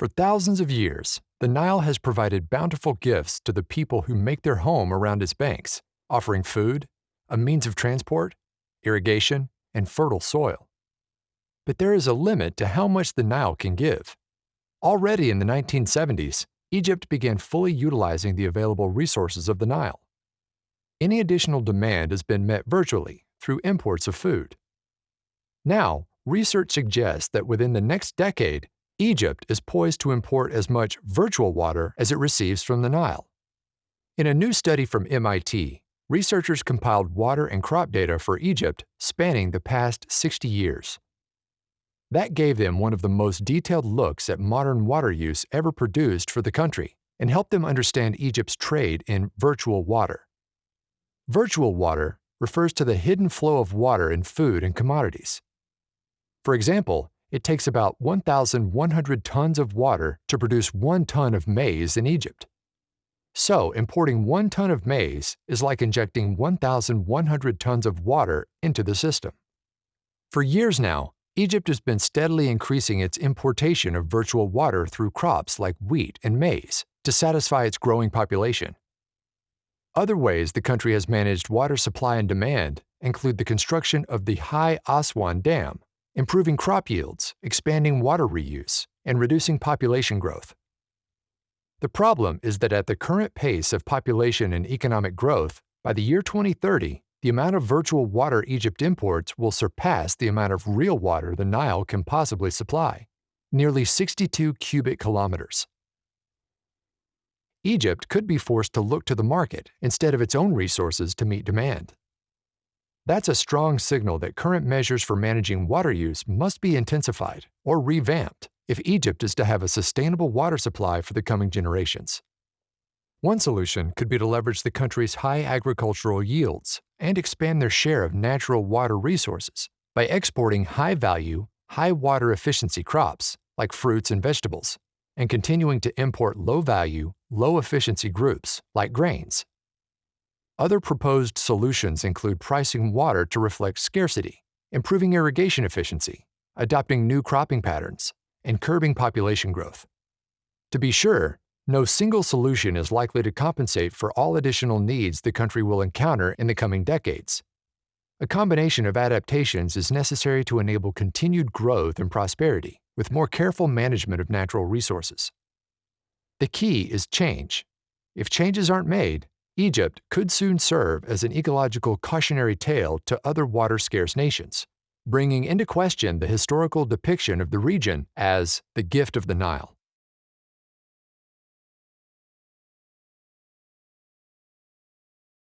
For thousands of years, the Nile has provided bountiful gifts to the people who make their home around its banks, offering food, a means of transport, irrigation, and fertile soil. But there is a limit to how much the Nile can give. Already in the 1970s, Egypt began fully utilizing the available resources of the Nile. Any additional demand has been met virtually through imports of food. Now, research suggests that within the next decade, Egypt is poised to import as much virtual water as it receives from the Nile. In a new study from MIT, researchers compiled water and crop data for Egypt spanning the past 60 years. That gave them one of the most detailed looks at modern water use ever produced for the country and helped them understand Egypt's trade in virtual water. Virtual water refers to the hidden flow of water in food and commodities. For example, it takes about 1,100 tons of water to produce one ton of maize in Egypt. So, importing one ton of maize is like injecting 1,100 tons of water into the system. For years now, Egypt has been steadily increasing its importation of virtual water through crops like wheat and maize to satisfy its growing population. Other ways the country has managed water supply and demand include the construction of the High Aswan Dam, improving crop yields, expanding water reuse, and reducing population growth. The problem is that at the current pace of population and economic growth, by the year 2030, the amount of virtual water Egypt imports will surpass the amount of real water the Nile can possibly supply, nearly 62 cubic kilometers. Egypt could be forced to look to the market instead of its own resources to meet demand. That's a strong signal that current measures for managing water use must be intensified or revamped if Egypt is to have a sustainable water supply for the coming generations. One solution could be to leverage the country's high agricultural yields and expand their share of natural water resources by exporting high value, high water efficiency crops like fruits and vegetables, and continuing to import low value, low efficiency groups like grains other proposed solutions include pricing water to reflect scarcity, improving irrigation efficiency, adopting new cropping patterns, and curbing population growth. To be sure, no single solution is likely to compensate for all additional needs the country will encounter in the coming decades. A combination of adaptations is necessary to enable continued growth and prosperity with more careful management of natural resources. The key is change. If changes aren't made, Egypt could soon serve as an ecological cautionary tale to other water-scarce nations, bringing into question the historical depiction of the region as the gift of the Nile.